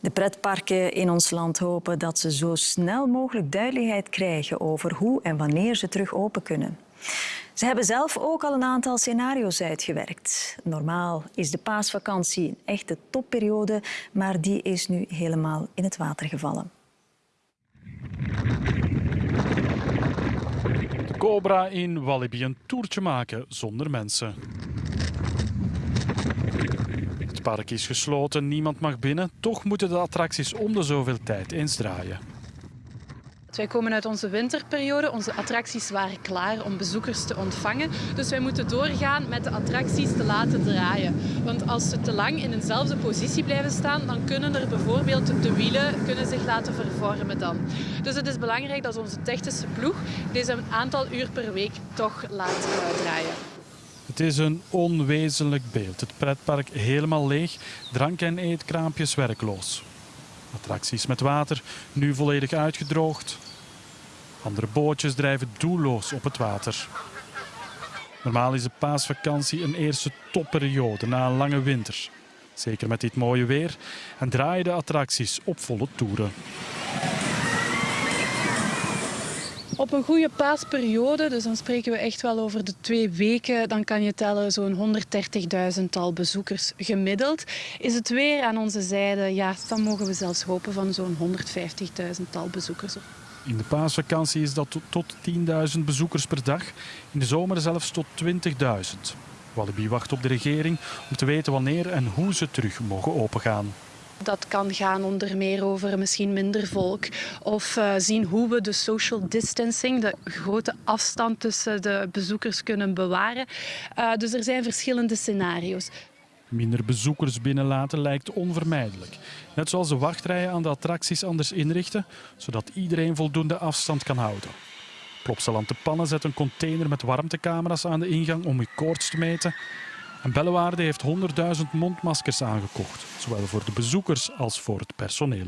De pretparken in ons land hopen dat ze zo snel mogelijk duidelijkheid krijgen over hoe en wanneer ze terug open kunnen. Ze hebben zelf ook al een aantal scenario's uitgewerkt. Normaal is de paasvakantie een echte topperiode, maar die is nu helemaal in het water gevallen. De Cobra in Walibi een toertje maken zonder mensen. Park is gesloten, niemand mag binnen. Toch moeten de attracties om de zoveel tijd eens draaien. Wij komen uit onze winterperiode. Onze attracties waren klaar om bezoekers te ontvangen. Dus wij moeten doorgaan met de attracties te laten draaien. Want als ze te lang in eenzelfde positie blijven staan, dan kunnen er bijvoorbeeld de wielen kunnen zich laten vervormen dan. Dus het is belangrijk dat onze technische ploeg deze een aantal uur per week toch laat draaien. Het is een onwezenlijk beeld. Het pretpark helemaal leeg, drank- en eetkraampjes werkloos. Attracties met water, nu volledig uitgedroogd. Andere bootjes drijven doelloos op het water. Normaal is de paasvakantie een eerste topperiode na een lange winter. Zeker met dit mooie weer en draaien de attracties op volle toeren. Op een goede paasperiode, dus dan spreken we echt wel over de twee weken, dan kan je tellen zo'n 130.000 tal bezoekers gemiddeld. Is het weer aan onze zijde, ja, dan mogen we zelfs hopen van zo'n 150.000 tal bezoekers. In de paasvakantie is dat tot 10.000 bezoekers per dag, in de zomer zelfs tot 20.000. Walibi wacht op de regering om te weten wanneer en hoe ze terug mogen opengaan. Dat kan gaan onder meer over misschien minder volk of uh, zien hoe we de social distancing, de grote afstand tussen de bezoekers kunnen bewaren. Uh, dus er zijn verschillende scenario's. Minder bezoekers binnenlaten lijkt onvermijdelijk. Net zoals de wachtrijen aan de attracties anders inrichten, zodat iedereen voldoende afstand kan houden. Plopsaland de Pannen zet een container met warmtecamera's aan de ingang om koorts te meten. En Bellewaarde heeft 100.000 mondmaskers aangekocht, zowel voor de bezoekers als voor het personeel.